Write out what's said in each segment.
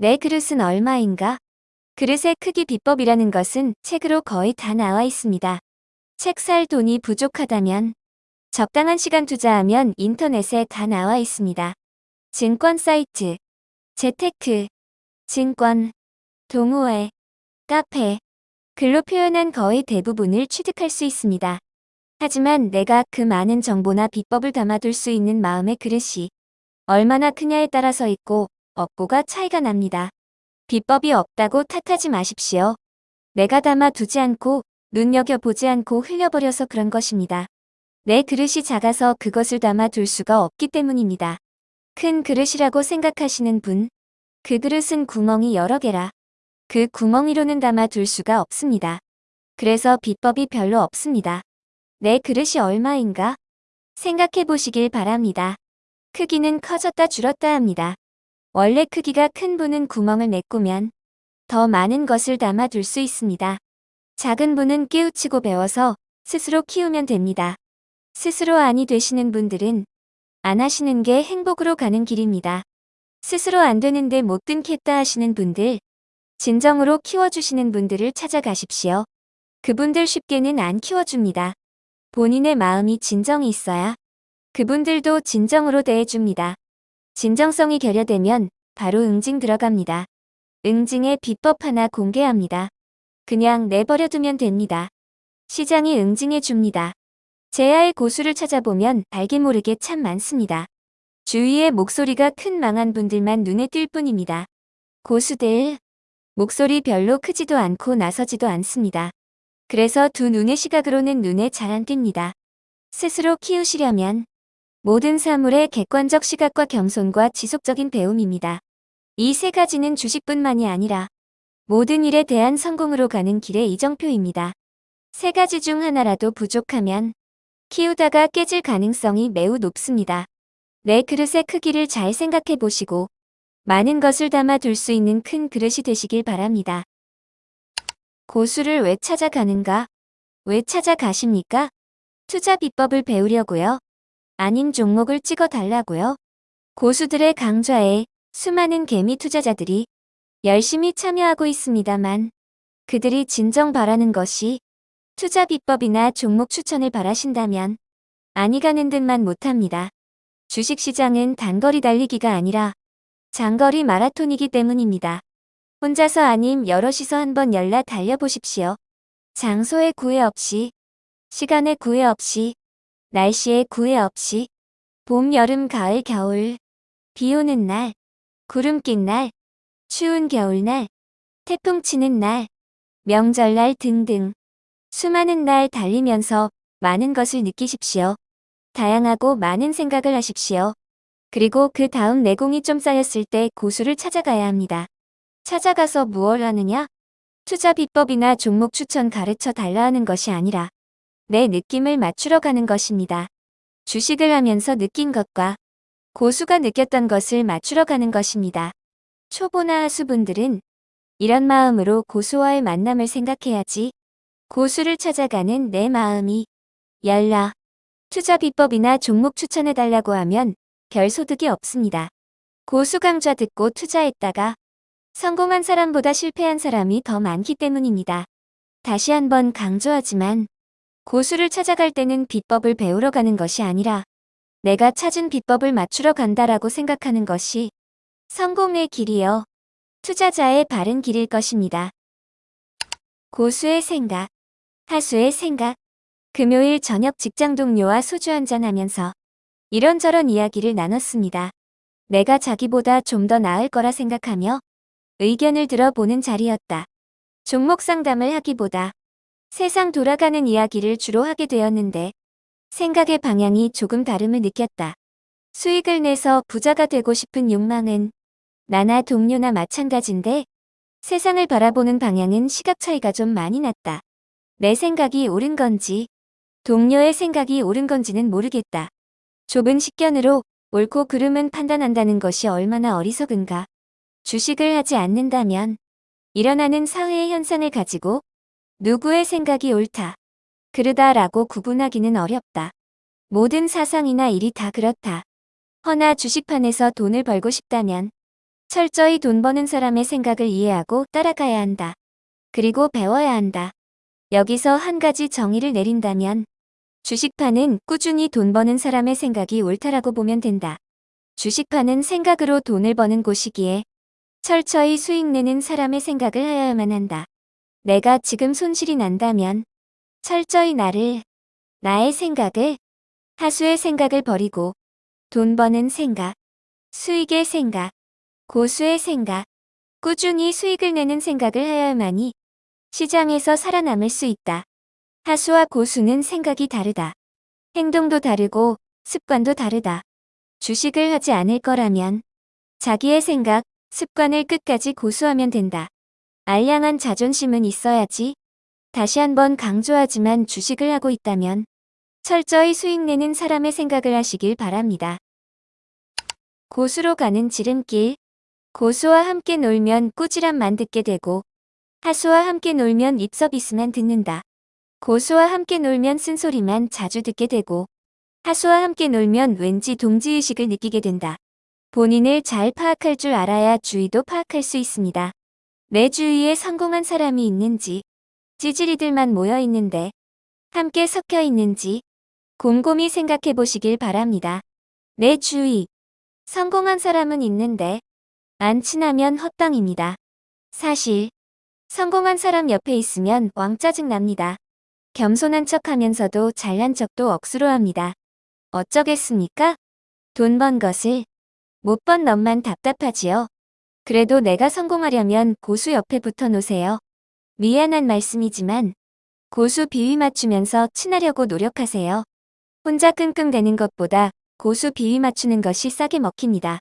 내 그릇은 얼마인가? 그릇의 크기 비법이라는 것은 책으로 거의 다 나와 있습니다. 책 살 돈이 부족하다면 적당한 시간 투자하면 인터넷에 다 나와 있습니다. 증권 사이트, 재테크, 증권, 동호회, 카페, 글로 표현한 거의 대부분을 취득할 수 있습니다. 하지만 내가 그 많은 정보나 비법을 담아둘 수 있는 마음의 그릇이 얼마나 크냐에 따라서 있고 없고가 차이가 납니다. 비법이 없다고 탓하지 마십시오. 내가 담아 두지 않고 눈여겨보지 않고 흘려버려서 그런 것입니다. 내 그릇이 작아서 그것을 담아 둘 수가 없기 때문입니다. 큰 그릇이라고 생각하시는 분, 그 그릇은 구멍이 여러 개라. 그 구멍이로는 담아 둘 수가 없습니다. 그래서 비법이 별로 없습니다. 내 그릇이 얼마인가? 생각해 보시길 바랍니다. 크기는 커졌다 줄었다 합니다. 원래 크기가 큰 분은 구멍을 메꾸면 더 많은 것을 담아둘 수 있습니다. 작은 분은 깨우치고 배워서 스스로 키우면 됩니다. 스스로 안이 되시는 분들은 안 하시는 게 행복으로 가는 길입니다. 스스로 안 되는데 못 든겠다 하시는 분들, 진정으로 키워주시는 분들을 찾아가십시오. 그분들 쉽게는 안 키워줍니다. 본인의 마음이 진정이 있어야 그분들도 진정으로 대해줍니다. 진정성이 결여되면 바로 응징 들어갑니다. 응징의 비법 하나 공개합니다. 그냥 내버려두면 됩니다. 시장이 응징해 줍니다. 제야의 고수를 찾아보면 알게 모르게 참 많습니다. 주위에 목소리가 큰 망한 분들만 눈에 띌 뿐입니다. 고수들, 목소리 별로 크지도 않고 나서지도 않습니다. 그래서 두 눈의 시각으로는 눈에 잘 안 띕니다. 스스로 키우시려면 모든 사물의 객관적 시각과 겸손과 지속적인 배움입니다. 이 세 가지는 주식뿐만이 아니라 모든 일에 대한 성공으로 가는 길의 이정표입니다. 세 가지 중 하나라도 부족하면 키우다가 깨질 가능성이 매우 높습니다. 내 그릇의 크기를 잘 생각해 보시고 많은 것을 담아 둘 수 있는 큰 그릇이 되시길 바랍니다. 고수를 왜 찾아가는가? 왜 찾아가십니까? 투자 비법을 배우려고요. 아닌 종목을 찍어 달라고요. 고수들의 강좌에 수많은 개미 투자자들이 열심히 참여하고 있습니다만 그들이 진정 바라는 것이 투자 비법이나 종목 추천을 바라신다면 아니 가는 듯만 못합니다. 주식시장은 단거리 달리기가 아니라 장거리 마라톤이기 때문입니다. 혼자서 아님 여럿이서 한번 열라 달려보십시오. 장소에 구애 없이, 시간에 구애 없이, 날씨에 구애 없이 봄, 여름, 가을, 겨울 비 오는 날, 구름 낀 날, 추운 겨울날, 태풍 치는 날, 명절날 등등 수많은 날 달리면서 많은 것을 느끼십시오. 다양하고 많은 생각을 하십시오. 그리고 그 다음 내공이 좀 쌓였을 때 고수를 찾아가야 합니다. 찾아가서 무얼 하느냐? 투자 비법이나 종목 추천 가르쳐 달라 하는 것이 아니라 내 느낌을 맞추러 가는 것입니다. 주식을 하면서 느낀 것과 고수가 느꼈던 것을 맞추러 가는 것입니다. 초보나 하수분들은 이런 마음으로 고수와의 만남을 생각해야지 고수를 찾아가는 내 마음이 열라. 투자 비법이나 종목 추천해달라고 하면 별 소득이 없습니다. 고수 강좌 듣고 투자했다가 성공한 사람보다 실패한 사람이 더 많기 때문입니다. 다시 한번 강조하지만 고수를 찾아갈 때는 비법을 배우러 가는 것이 아니라 내가 찾은 비법을 맞추러 간다라고 생각하는 것이 성공의 길이요. 투자자의 바른 길일 것입니다. 고수의 생각, 하수의 생각, 금요일 저녁 직장 동료와 소주 한잔 하면서 이런저런 이야기를 나눴습니다. 내가 자기보다 좀 더 나을 거라 생각하며 의견을 들어보는 자리였다. 종목 상담을 하기보다 세상 돌아가는 이야기를 주로 하게 되었는데 생각의 방향이 조금 다름을 느꼈다. 수익을 내서 부자가 되고 싶은 욕망은 나나 동료나 마찬가지인데 세상을 바라보는 방향은 시각 차이가 좀 많이 났다. 내 생각이 옳은 건지 동료의 생각이 옳은 건지는 모르겠다. 좁은 식견으로 옳고 그름은 판단한다는 것이 얼마나 어리석은가. 주식을 하지 않는다면 일어나는 사회의 현상을 가지고 누구의 생각이 옳다, 그르다라고 구분하기는 어렵다. 모든 사상이나 일이 다 그렇다. 허나 주식판에서 돈을 벌고 싶다면 철저히 돈 버는 사람의 생각을 이해하고 따라가야 한다. 그리고 배워야 한다. 여기서 한 가지 정의를 내린다면 주식파는 꾸준히 돈 버는 사람의 생각이 옳다라고 보면 된다. 주식파는 생각으로 돈을 버는 곳이기에 철저히 수익 내는 사람의 생각을 하여야만 한다. 내가 지금 손실이 난다면 철저히 나를, 나의 생각을, 하수의 생각을 버리고 돈 버는 생각, 수익의 생각, 고수의 생각, 꾸준히 수익을 내는 생각을 하여야만이 시장에서 살아남을 수 있다. 하수와 고수는 생각이 다르다. 행동도 다르고 습관도 다르다. 주식을 하지 않을 거라면 자기의 생각, 습관을 끝까지 고수하면 된다. 알량한 자존심은 있어야지. 다시 한번 강조하지만 주식을 하고 있다면 철저히 수익 내는 사람의 생각을 하시길 바랍니다. 고수로 가는 지름길. 고수와 함께 놀면 꾸지람만 듣게 되고 하수와 함께 놀면 입서비스만 듣는다. 고수와 함께 놀면 쓴소리만 자주 듣게 되고 하수와 함께 놀면 왠지 동지의식을 느끼게 된다. 본인을 잘 파악할 줄 알아야 주위도 파악할 수 있습니다. 내 주위에 성공한 사람이 있는지 찌질이들만 모여 있는데 함께 섞여 있는지 곰곰이 생각해 보시길 바랍니다. 내 주위 성공한 사람은 있는데 안 친하면 헛당입니다. 사실 성공한 사람 옆에 있으면 왕 짜증 납니다. 겸손한 척 하면서도 잘난 척도 억수로 합니다. 어쩌겠습니까? 돈 번 것을 못번 넌만 답답하지요. 그래도 내가 성공하려면 고수 옆에 붙어 놓으세요. 미안한 말씀이지만 고수 비위 맞추면서 친하려고 노력하세요. 혼자 끙끙대는 것보다 고수 비위 맞추는 것이 싸게 먹힙니다.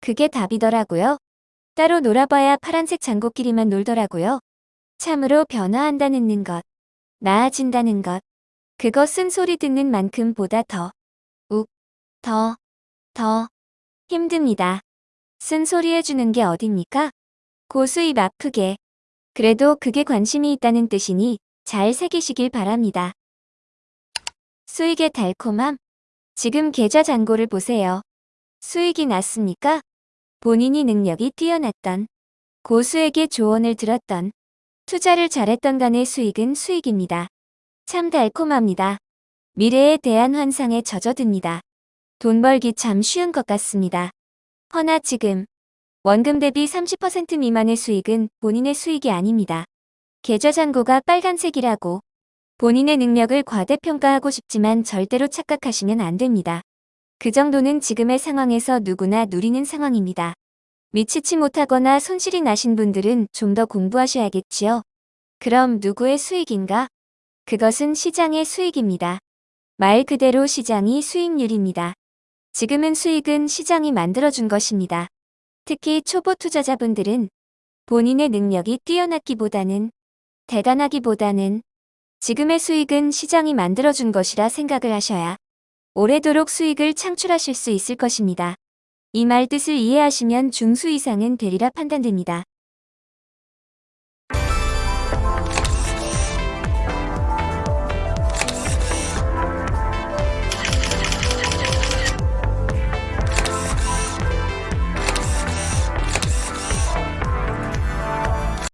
그게 답이더라고요. 따로 놀아봐야 파란색 장고끼리만 놀더라고요. 참으로 변화한다는 것, 나아진다는 것, 그것은 소리 듣는 만큼 보다 더, 욱, 더, 더 힘듭니다. 쓴소리 해주는 게 어딥니까? 고수 입 아프게. 그래도 그게 관심이 있다는 뜻이니 잘 새기시길 바랍니다. 수익의 달콤함. 지금 계좌 잔고를 보세요. 수익이 났습니까? 본인이 능력이 뛰어났던, 고수에게 조언을 들었던, 투자를 잘했던 간의 수익은 수익입니다. 참 달콤합니다. 미래에 대한 환상에 젖어듭니다. 돈 벌기 참 쉬운 것 같습니다. 허나 지금 원금 대비 30% 미만의 수익은 본인의 수익이 아닙니다. 계좌 잔고가 빨간색이라고 본인의 능력을 과대평가하고 싶지만 절대로 착각하시면 안 됩니다. 그 정도는 지금의 상황에서 누구나 누리는 상황입니다. 미치지 못하거나 손실이 나신 분들은 좀 더 공부하셔야겠지요. 그럼 누구의 수익인가? 그것은 시장의 수익입니다. 말 그대로 시장이 수익률입니다. 지금은 수익은 시장이 만들어준 것입니다. 특히 초보 투자자분들은 본인의 능력이 뛰어났기보다는 대단하기보다는 지금의 수익은 시장이 만들어준 것이라 생각을 하셔야 오래도록 수익을 창출하실 수 있을 것입니다. 이 말 뜻을 이해하시면 중수 이상은 되리라 판단됩니다.